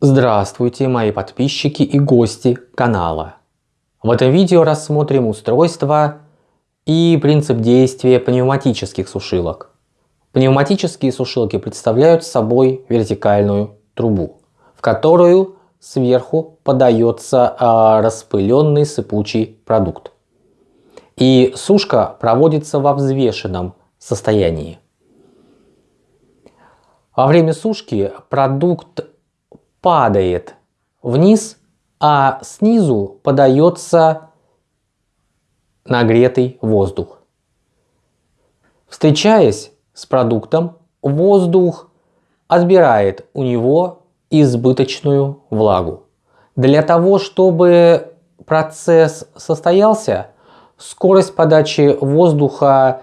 Здравствуйте, мои подписчики и гости канала. В этом видео рассмотрим устройство и принцип действия пневматических сушилок. Пневматические сушилки представляют собой вертикальную трубу, в которую сверху подается а, распыленный сыпучий продукт. И сушка проводится во взвешенном состоянии. Во время сушки продукт падает вниз, а снизу подается нагретый воздух. Встречаясь с продуктом, воздух отбирает у него избыточную влагу. Для того, чтобы процесс состоялся, скорость подачи воздуха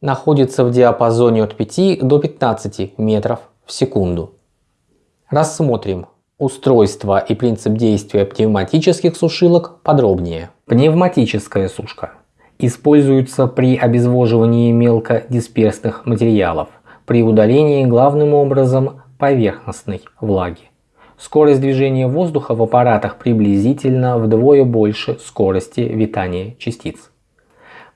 находится в диапазоне от 5 до 15 метров в секунду. Рассмотрим устройство и принцип действия пневматических сушилок подробнее. Пневматическая сушка используется при обезвоживании мелкодисперсных материалов, при удалении главным образом поверхностной влаги. Скорость движения воздуха в аппаратах приблизительно вдвое больше скорости витания частиц.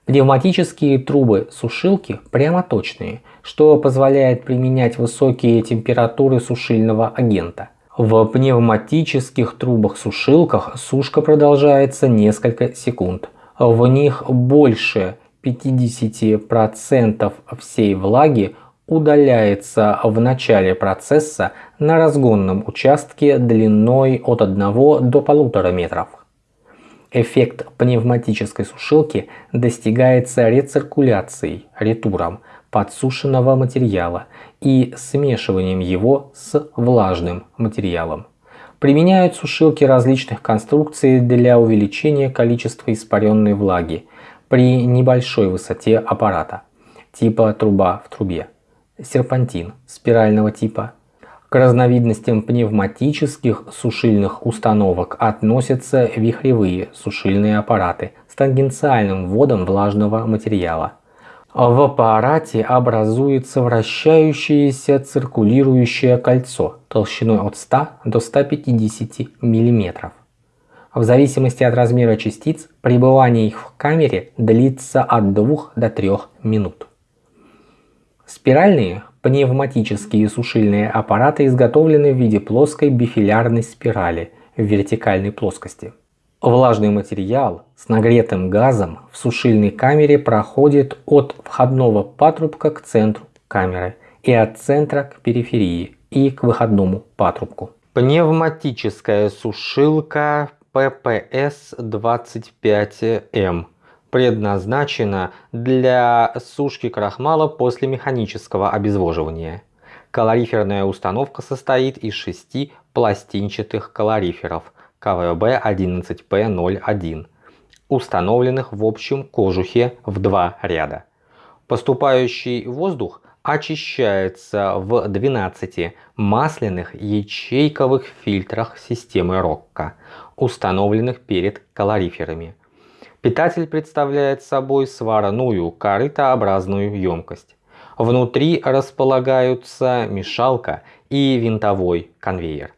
Пневматические трубы-сушилки прямоточные, что позволяет применять высокие температуры сушильного агента. В пневматических трубах-сушилках сушка продолжается несколько секунд. В них больше 50% всей влаги удаляется в начале процесса на разгонном участке длиной от 1 до 1,5 метров. Эффект пневматической сушилки достигается рециркуляцией, ретуром подсушенного материала и смешиванием его с влажным материалом. Применяют сушилки различных конструкций для увеличения количества испаренной влаги при небольшой высоте аппарата, типа труба в трубе, серпантин спирального типа, к разновидностям пневматических сушильных установок относятся вихревые сушильные аппараты с тангенциальным вводом влажного материала. В аппарате образуется вращающееся циркулирующее кольцо толщиной от 100 до 150 мм. В зависимости от размера частиц, пребывание их в камере длится от 2 до 3 минут. Спиральные Пневматические сушильные аппараты изготовлены в виде плоской бифилярной спирали в вертикальной плоскости. Влажный материал с нагретым газом в сушильной камере проходит от входного патрубка к центру камеры и от центра к периферии и к выходному патрубку. Пневматическая сушилка PPS-25M предназначена для сушки крахмала после механического обезвоживания. Калориферная установка состоит из шести пластинчатых калориферов КВБ-11П01, установленных в общем кожухе в два ряда. Поступающий воздух очищается в 12 масляных ячейковых фильтрах системы Рокка, установленных перед калориферами. Питатель представляет собой сварную корытообразную емкость. Внутри располагаются мешалка и винтовой конвейер.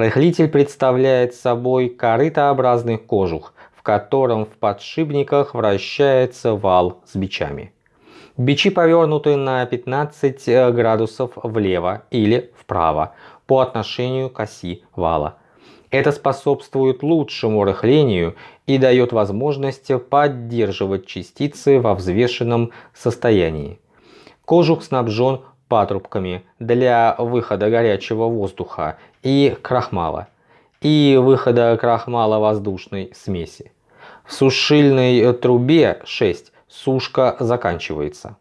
Рыхлитель представляет собой корытообразный кожух, в котором в подшипниках вращается вал с бичами. Бичи повернуты на 15 градусов влево или вправо по отношению к оси вала. Это способствует лучшему рыхлению и дает возможность поддерживать частицы во взвешенном состоянии. Кожух снабжен патрубками для выхода горячего воздуха и крахмала и выхода крахмала воздушной смеси. В сушильной трубе 6 сушка заканчивается.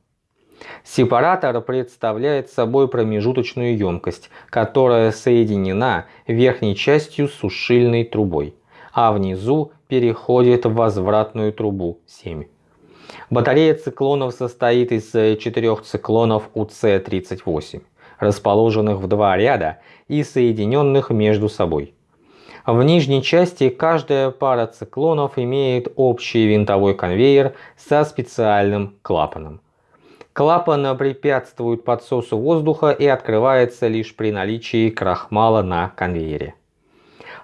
Сепаратор представляет собой промежуточную емкость, которая соединена верхней частью с сушильной трубой, а внизу переходит в возвратную трубу 7. Батарея циклонов состоит из четырех циклонов УЦ-38, расположенных в два ряда и соединенных между собой. В нижней части каждая пара циклонов имеет общий винтовой конвейер со специальным клапаном. Клапан препятствует подсосу воздуха и открывается лишь при наличии крахмала на конвейере.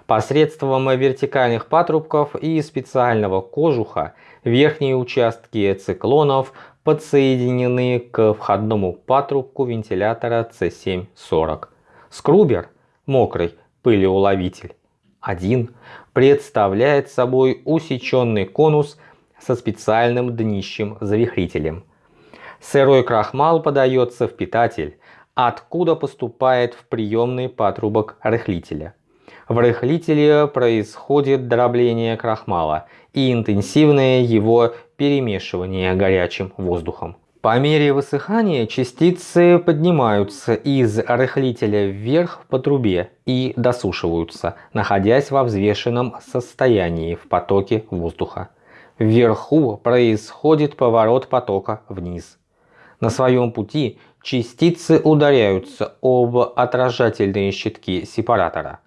Посредством вертикальных патрубков и специального кожуха верхние участки циклонов подсоединены к входному патрубку вентилятора C740. Скрубер, мокрый пылеуловитель, 1 представляет собой усеченный конус со специальным днищем-завихрителем. Сырой крахмал подается в питатель, откуда поступает в приемный патрубок рыхлителя. В рыхлителе происходит дробление крахмала и интенсивное его перемешивание горячим воздухом. По мере высыхания частицы поднимаются из рыхлителя вверх по трубе и досушиваются, находясь во взвешенном состоянии в потоке воздуха. Вверху происходит поворот потока вниз. На своем пути частицы ударяются об отражательные щитки сепаратора.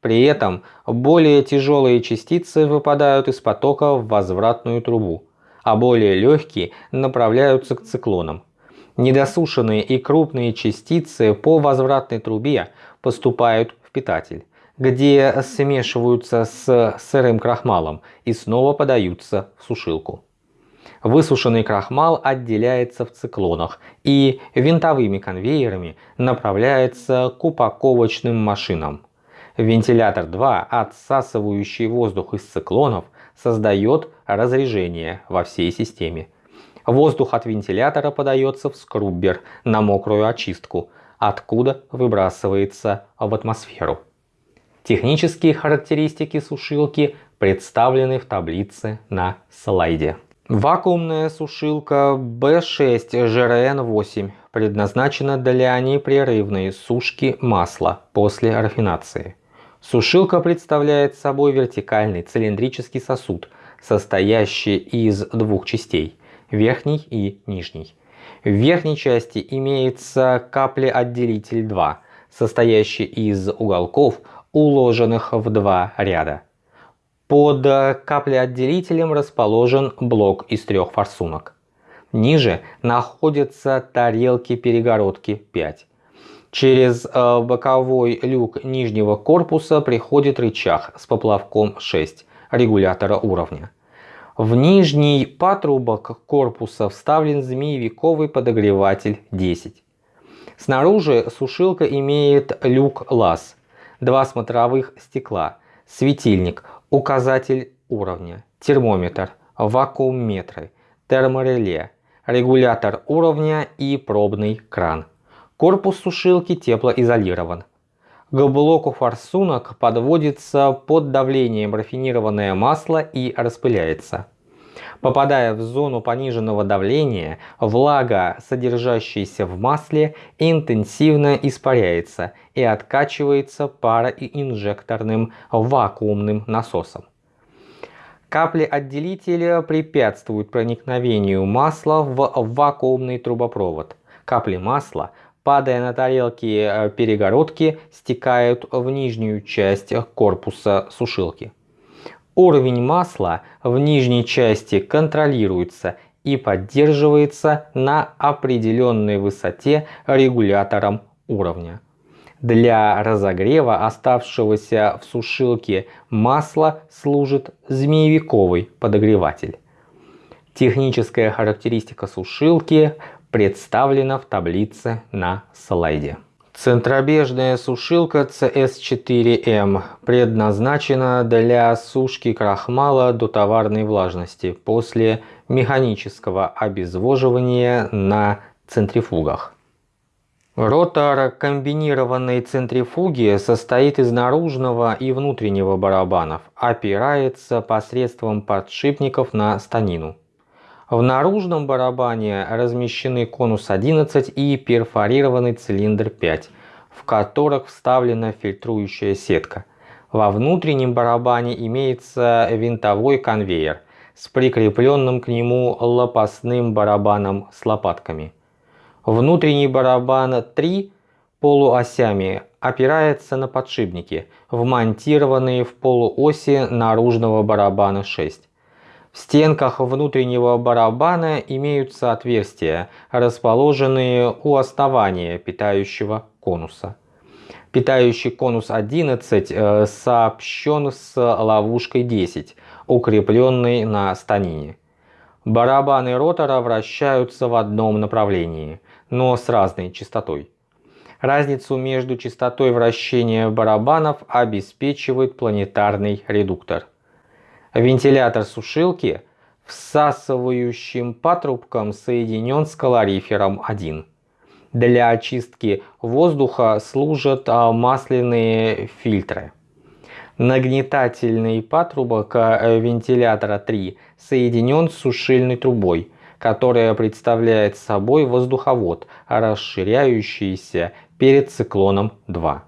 При этом более тяжелые частицы выпадают из потока в возвратную трубу, а более легкие направляются к циклонам. Недосушенные и крупные частицы по возвратной трубе поступают в питатель, где смешиваются с сырым крахмалом и снова подаются в сушилку. Высушенный крахмал отделяется в циклонах и винтовыми конвейерами направляется к упаковочным машинам. Вентилятор 2, отсасывающий воздух из циклонов, создает разрежение во всей системе. Воздух от вентилятора подается в скруббер на мокрую очистку, откуда выбрасывается в атмосферу. Технические характеристики сушилки представлены в таблице на слайде. Вакуумная сушилка B6 GRN8 предназначена для непрерывной сушки масла после рафинации. Сушилка представляет собой вертикальный цилиндрический сосуд, состоящий из двух частей – верхней и нижней. В верхней части имеется каплеотделитель 2, состоящий из уголков, уложенных в два ряда. Под каплеотделителем расположен блок из трех форсунок. Ниже находятся тарелки-перегородки 5. Через э, боковой люк нижнего корпуса приходит рычаг с поплавком 6 регулятора уровня. В нижний патрубок корпуса вставлен змеевиковый подогреватель 10. Снаружи сушилка имеет люк-лаз, два смотровых стекла, светильник, указатель уровня, термометр, вакуумметры, термореле, регулятор уровня и пробный кран. Корпус сушилки теплоизолирован. К блоку форсунок подводится под давлением рафинированное масло и распыляется. Попадая в зону пониженного давления, влага, содержащаяся в масле, интенсивно испаряется и откачивается пароинжекторным вакуумным насосом. Капли отделителя препятствуют проникновению масла в вакуумный трубопровод. Капли масла падая на тарелки э, перегородки, стекают в нижнюю часть корпуса сушилки. Уровень масла в нижней части контролируется и поддерживается на определенной высоте регулятором уровня. Для разогрева оставшегося в сушилке масла служит змеевиковый подогреватель. Техническая характеристика сушилки представлена в таблице на слайде. Центробежная сушилка CS4M предназначена для сушки крахмала до товарной влажности после механического обезвоживания на центрифугах. Ротор комбинированной центрифуги состоит из наружного и внутреннего барабанов, опирается посредством подшипников на станину. В наружном барабане размещены конус 11 и перфорированный цилиндр 5, в которых вставлена фильтрующая сетка. Во внутреннем барабане имеется винтовой конвейер с прикрепленным к нему лопастным барабаном с лопатками. Внутренний барабан 3 полуосями опирается на подшипники, вмонтированные в полуоси наружного барабана 6. В стенках внутреннего барабана имеются отверстия, расположенные у основания питающего конуса. Питающий конус 11 э, сообщен с ловушкой 10, укрепленной на станине. Барабаны ротора вращаются в одном направлении, но с разной частотой. Разницу между частотой вращения барабанов обеспечивает планетарный редуктор. Вентилятор сушилки всасывающим патрубком соединен с калорифером 1. Для очистки воздуха служат а, масляные фильтры. Нагнетательный патрубок э, вентилятора 3 соединен с сушильной трубой, которая представляет собой воздуховод, расширяющийся перед циклоном 2.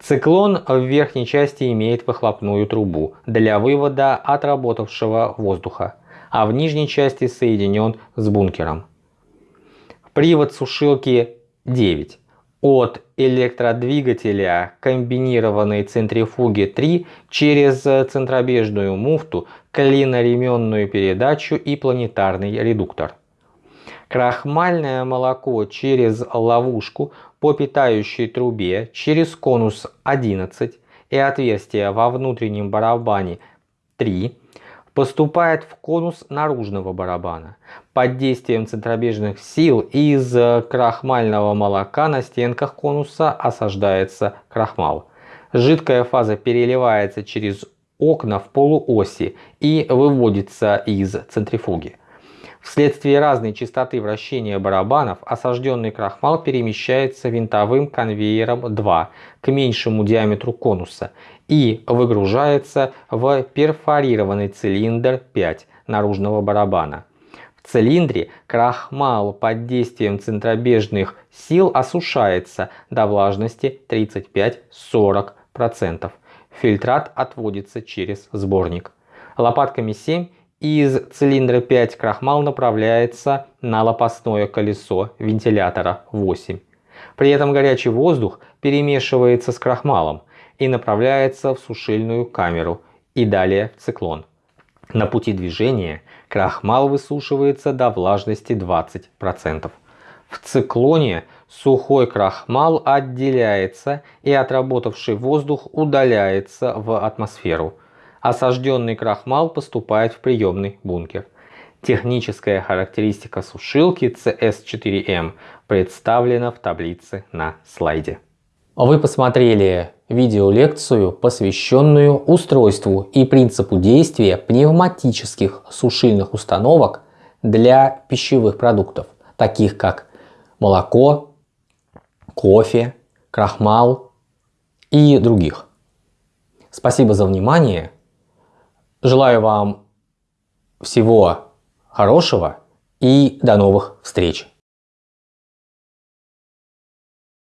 Циклон в верхней части имеет выхлопную трубу для вывода отработавшего воздуха, а в нижней части соединен с бункером. Привод сушилки 9 от электродвигателя комбинированной центрифуги 3 через центробежную муфту, клиноременную передачу и планетарный редуктор. Крахмальное молоко через ловушку по питающей трубе через конус 11 и отверстие во внутреннем барабане 3 поступает в конус наружного барабана. Под действием центробежных сил из крахмального молока на стенках конуса осаждается крахмал. Жидкая фаза переливается через окна в полуоси и выводится из центрифуги. Вследствие разной частоты вращения барабанов осажденный крахмал перемещается винтовым конвейером 2 к меньшему диаметру конуса и выгружается в перфорированный цилиндр 5 наружного барабана. В цилиндре крахмал под действием центробежных сил осушается до влажности 35-40%. Фильтрат отводится через сборник. Лопатками 7 из цилиндра 5 крахмал направляется на лопастное колесо вентилятора 8. При этом горячий воздух перемешивается с крахмалом и направляется в сушильную камеру и далее в циклон. На пути движения крахмал высушивается до влажности 20%. В циклоне сухой крахмал отделяется и отработавший воздух удаляется в атмосферу – осажденный крахмал поступает в приемный бункер. Техническая характеристика сушилки CS4M представлена в таблице на слайде. Вы посмотрели видеолекцию, посвященную устройству и принципу действия пневматических сушильных установок для пищевых продуктов, таких как молоко, кофе, крахмал и других. Спасибо за внимание. Желаю вам всего хорошего и до новых встреч!